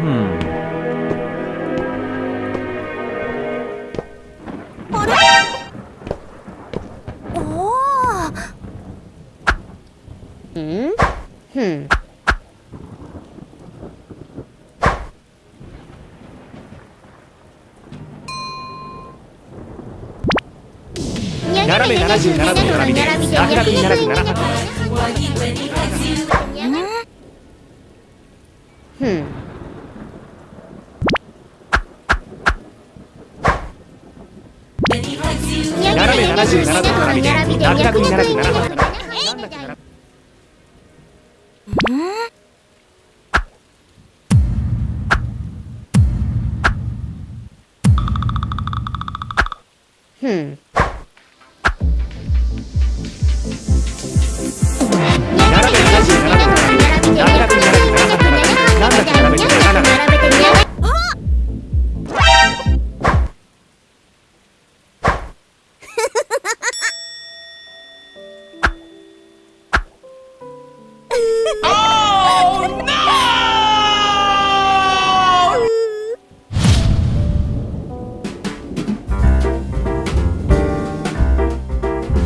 Hmm. hmm. hmm. 斜め77度並びで並びで逆並ぶ7 Hmm. oh no!